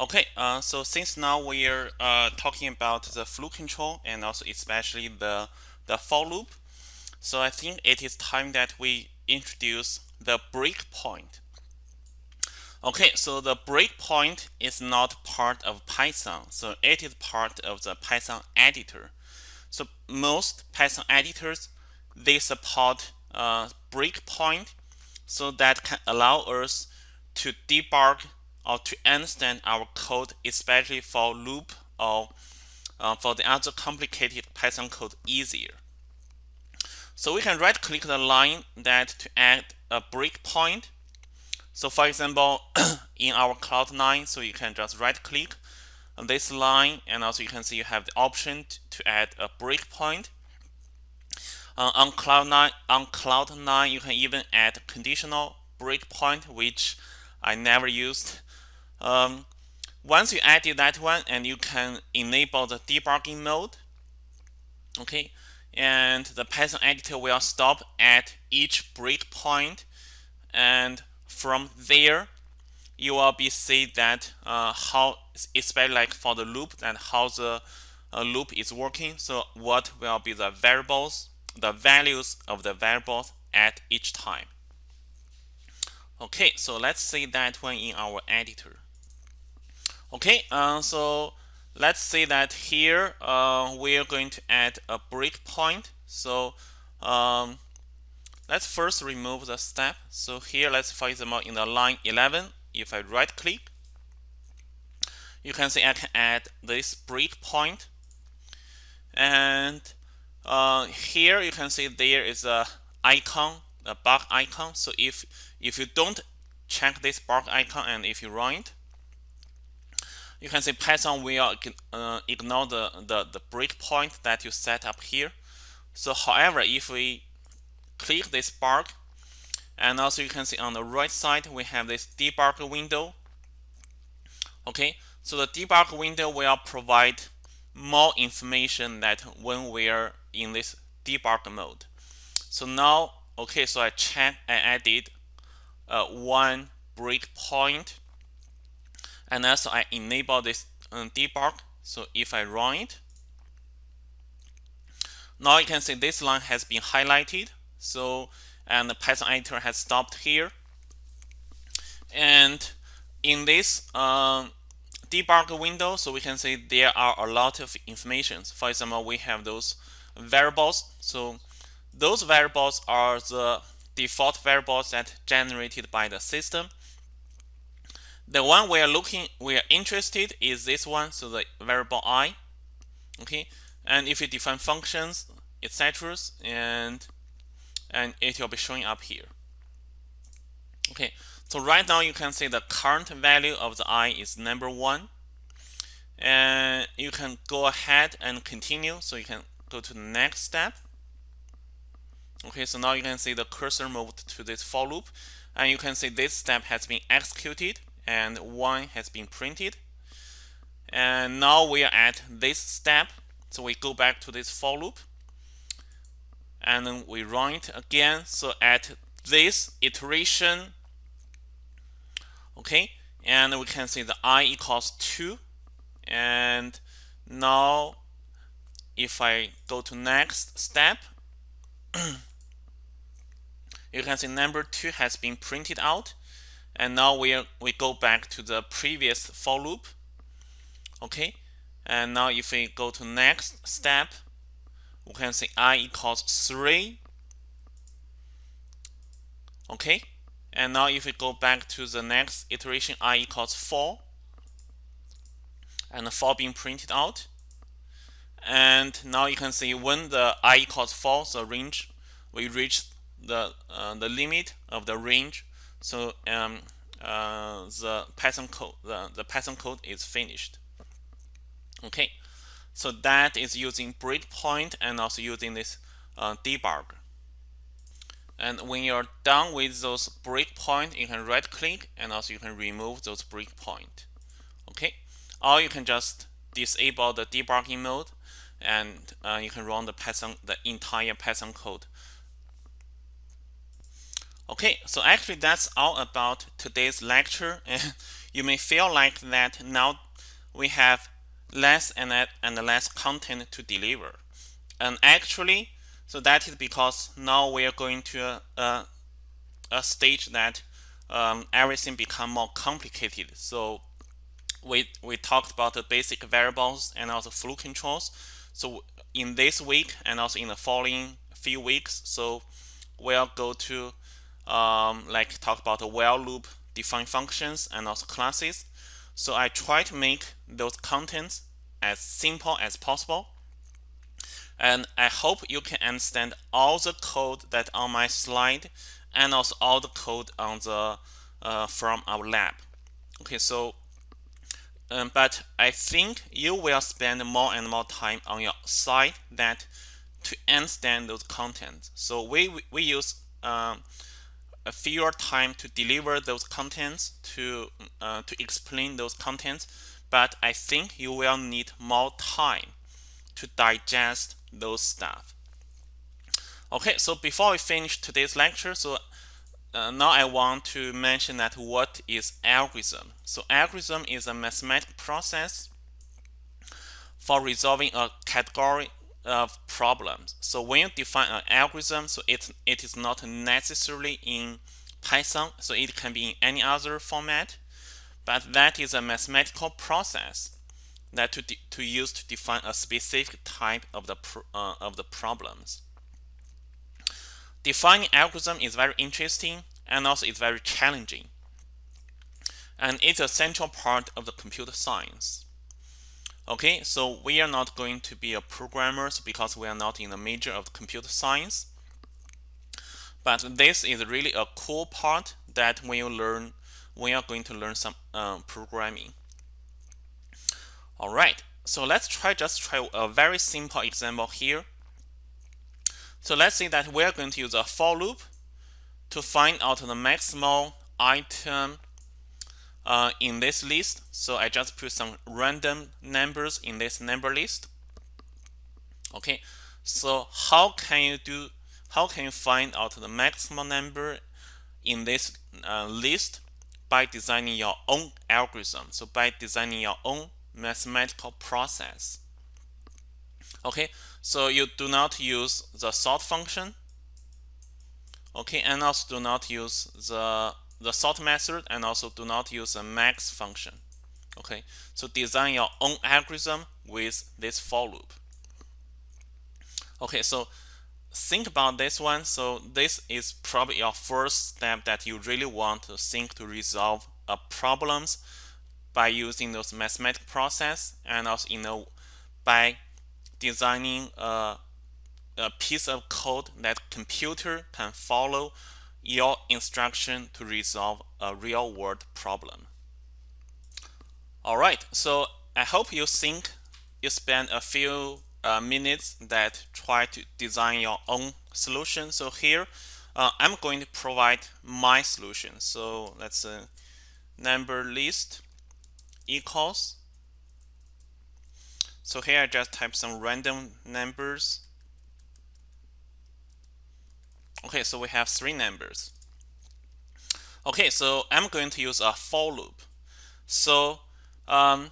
Okay, uh, so since now we're uh, talking about the flow control and also especially the, the for loop, so I think it is time that we introduce the breakpoint. Okay, so the breakpoint is not part of Python, so it is part of the Python editor. So most Python editors, they support uh, breakpoint so that can allow us to debug or to understand our code, especially for loop or uh, for the other complicated Python code easier. So we can right click the line that to add a breakpoint. So for example, in our Cloud9, so you can just right click on this line and also you can see you have the option to add a breakpoint. Uh, on Cloud9, on Cloud9, you can even add conditional breakpoint, which I never used. Um, once you added that one and you can enable the debugging mode okay and the Python editor will stop at each breakpoint and from there you will be see that uh, how especially like for the loop and how the uh, loop is working. So what will be the variables the values of the variables at each time. Okay so let's see that one in our editor Okay, uh, so let's say that here uh, we're going to add a breakpoint. So um, let's first remove the step. So here, let's for example in the line 11, if I right click, you can see I can add this breakpoint. And uh, here you can see there is a icon, a bug icon. So if if you don't check this bug icon and if you run it, you can see Python will uh, ignore the, the, the breakpoint that you set up here. So however, if we click this bug, and also you can see on the right side, we have this debug window. Okay, so the debug window will provide more information that when we are in this debug mode. So now, okay, so I check, I added uh, one breakpoint and also I enable this um, debug. So if I run it now you can see this line has been highlighted. So and the Python editor has stopped here. And in this um, debug window so we can see there are a lot of information. For example we have those variables. So those variables are the default variables that generated by the system the one we are looking, we are interested is this one, so the variable i. Okay, and if you define functions, etc., and and it will be showing up here. Okay, so right now you can see the current value of the i is number one, and you can go ahead and continue. So you can go to the next step. Okay, so now you can see the cursor moved to this for loop, and you can see this step has been executed and 1 has been printed. And now we are at this step. So we go back to this for loop and then we run it again. So at this iteration, okay, and we can see the i equals 2. And now if I go to next step, you can see number 2 has been printed out and now we we go back to the previous for loop. Okay? And now if we go to next step we can say i equals 3 okay? And now if we go back to the next iteration i equals 4 and the 4 being printed out. And now you can see when the i equals 4 the range we reach the uh, the limit of the range so um, uh, the Python code, the, the Python code is finished. Okay, so that is using breakpoint and also using this uh, debug. And when you're done with those breakpoint, you can right click and also you can remove those breakpoint. Okay, or you can just disable the debugging mode and uh, you can run the Python, the entire Python code Okay, so actually that's all about today's lecture. And you may feel like that now we have less and, and less content to deliver. And actually, so that is because now we are going to a, a stage that um, everything become more complicated. So we, we talked about the basic variables and also flow controls. So in this week and also in the following few weeks, so we'll go to um, like talk about the while loop, define functions, and also classes. So I try to make those contents as simple as possible. And I hope you can understand all the code that on my slide and also all the code on the uh, from our lab. Okay, so um, but I think you will spend more and more time on your side that to understand those contents. So we we use um, fewer time to deliver those contents to uh, to explain those contents, but I think you will need more time to digest those stuff. Okay, so before we finish today's lecture, so uh, now I want to mention that what is algorithm. So algorithm is a mathematical process for resolving a category of problems. So when you define an algorithm, so it, it is not necessarily in Python, so it can be in any other format, but that is a mathematical process that to, to use to define a specific type of the, uh, of the problems. Defining algorithm is very interesting and also it's very challenging. And it's a central part of the computer science. Okay, so we are not going to be a programmers because we are not in the major of computer science. But this is really a cool part that when you learn, we are going to learn some uh, programming. All right, so let's try just try a very simple example here. So let's say that we're going to use a for loop to find out the maximal item uh, in this list. So I just put some random numbers in this number list. Okay, so how can you do? How can you find out the maximum number in this uh, list? By designing your own algorithm. So by designing your own mathematical process. Okay, so you do not use the sort function. Okay, and also do not use the the sort method and also do not use the max function. Okay, so design your own algorithm with this for loop. Okay, so think about this one. So this is probably your first step that you really want to think to resolve a problems by using those mathematical process and also you know by designing a, a piece of code that computer can follow your instruction to resolve a real world problem. Alright, so I hope you think you spend a few uh, minutes that try to design your own solution. So here uh, I'm going to provide my solution. So let's uh, number list equals. So here I just type some random numbers Okay, so we have three numbers. Okay, so I'm going to use a for loop. So um,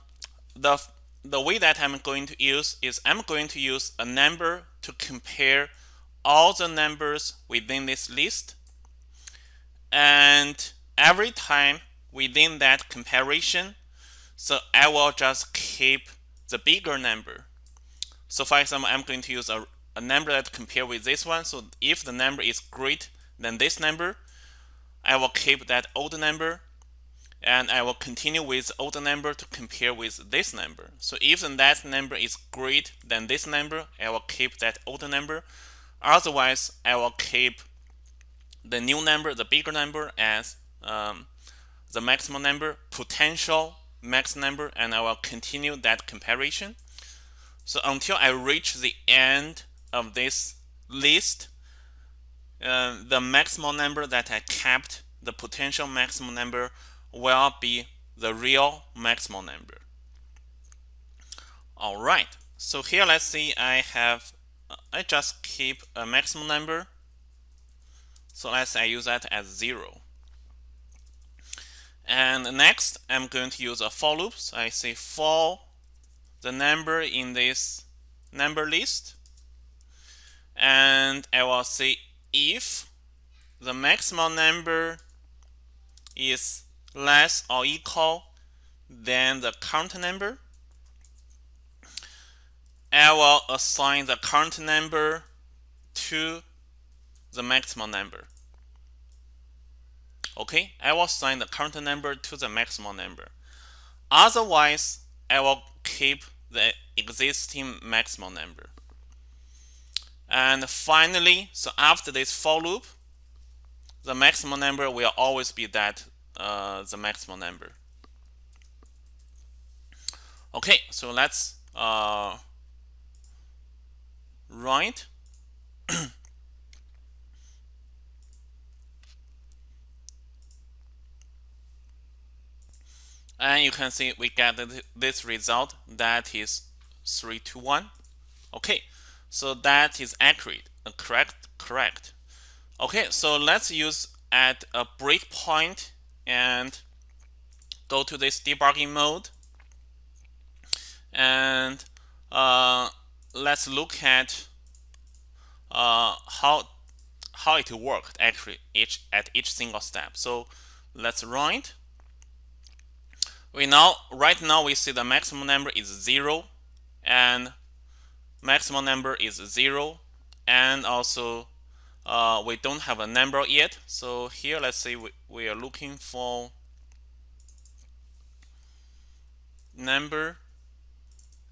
the the way that I'm going to use is I'm going to use a number to compare all the numbers within this list. And every time within that comparison, so I will just keep the bigger number. So for example, I'm going to use a a number that compare with this one. So if the number is greater than this number, I will keep that old number and I will continue with old number to compare with this number. So if that number is greater than this number, I will keep that old number. Otherwise, I will keep the new number, the bigger number, as um, the maximum number, potential max number, and I will continue that comparison. So until I reach the end of this list, uh, the maximum number that I kept, the potential maximum number will be the real maximum number. All right, so here let's see I have, I just keep a maximum number. So let's say I use that as zero. And next, I'm going to use a for loop. So I say for the number in this number list. And I will say if the maximum number is less or equal than the current number, I will assign the current number to the maximum number. Okay, I will assign the current number to the maximum number. Otherwise, I will keep the existing maximum number. And finally, so after this for loop, the maximum number will always be that uh, the maximum number. Okay, so let's uh, write. and you can see we get this result that is 3 to 1 okay so that is accurate uh, correct correct. Okay so let's use at a breakpoint and go to this debugging mode. And uh, let's look at uh, how how it worked actually each at each single step. So let's run it we now right now we see the maximum number is zero and maximum number is zero. And also uh, we don't have a number yet. So here let's say we, we are looking for number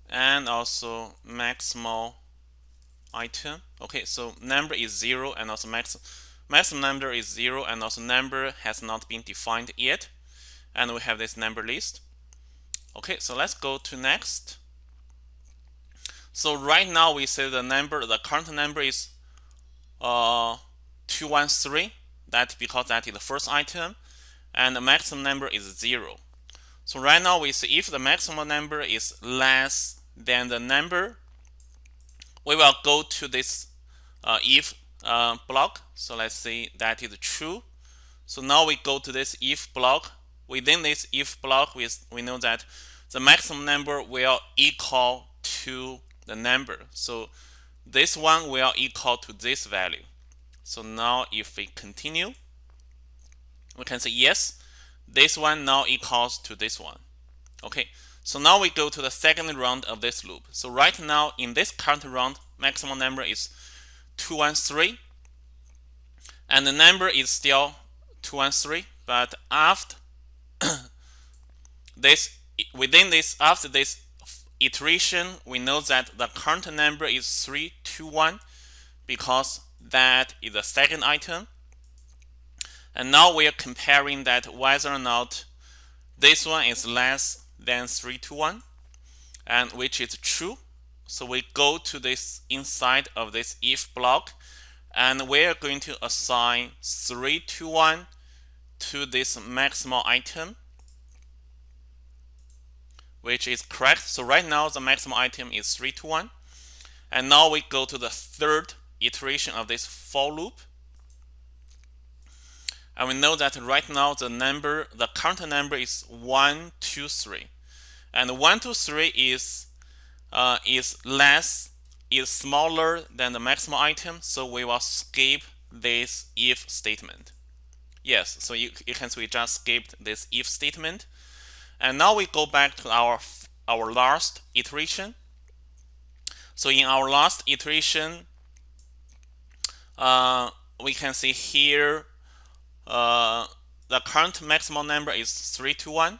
and also maximal item. Okay so number is zero and also max maximum number is zero and also number has not been defined yet. And we have this number list. Okay so let's go to next so right now we say the number the current number is uh 213 that because that is the first item. And the maximum number is zero. So right now we see if the maximum number is less than the number we will go to this uh, if uh, block. So let's say that is true. So now we go to this if block. Within this if block, we, we know that the maximum number will equal to the number. So this one will equal to this value. So now if we continue, we can say yes, this one now equals to this one. Okay, so now we go to the second round of this loop. So right now in this current round, maximum number is 213 and the number is still 213 but after this within this after this iteration we know that the current number is 321 because that is the second item. And now we are comparing that whether or not this one is less than 321 and which is true. So we go to this inside of this if block and we are going to assign 321 to this maximal item which is correct. So right now the maximum item is 3 to 1. And now we go to the third iteration of this for loop. And we know that right now the number, the current number is 1, 2, 3. And 1, 2, 3 is, uh, is less, is smaller than the maximum item. So we will skip this if statement. Yes, so you, you can see we just skipped this if statement. And now we go back to our, our last iteration. So in our last iteration, uh, we can see here uh, the current maximum number is 321.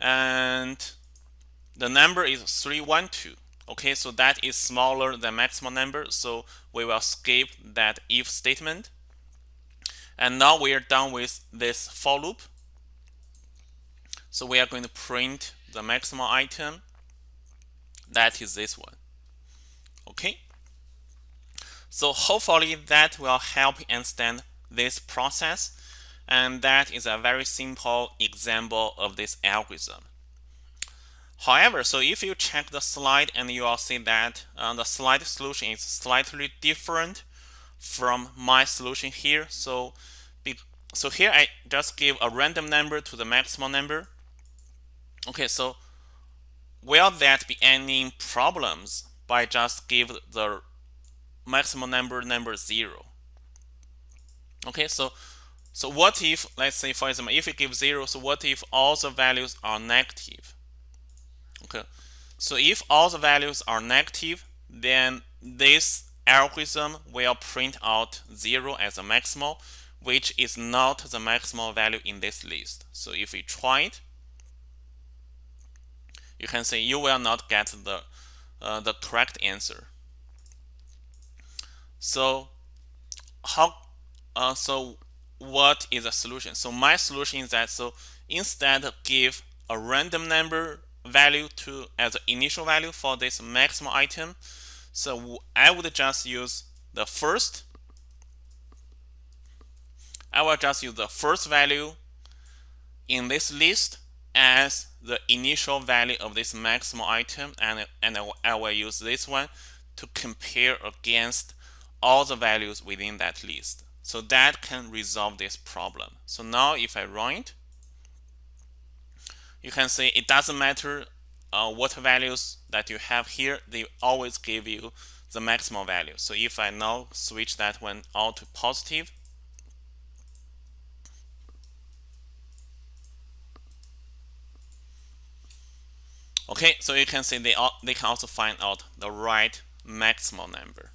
And the number is 312. Okay, so that is smaller than maximum number. So we will skip that if statement. And now we are done with this for loop. So we are going to print the maximum item. That is this one. Okay. So hopefully that will help understand this process. And that is a very simple example of this algorithm. However, so if you check the slide and you will see that uh, the slide solution is slightly different from my solution here. So so here I just give a random number to the maximum number. Okay, so will that be any problems by just give the maximum number number zero? Okay, so so what if let's say for example if we give zero, so what if all the values are negative? Okay, so if all the values are negative, then this algorithm will print out zero as a maximal, which is not the maximal value in this list. So if we try it, you can say you will not get the uh, the correct answer. So how uh, so what is the solution? So my solution is that so instead of give a random number value to as an initial value for this maximum item. So I would just use the first. I will just use the first value in this list as the initial value of this maximum item and, and I will use this one to compare against all the values within that list. So that can resolve this problem. So now if I run it, you can see it doesn't matter uh, what values that you have here, they always give you the maximal value. So if I now switch that one all to positive, okay, so you can see they, they can also find out the right maximal number.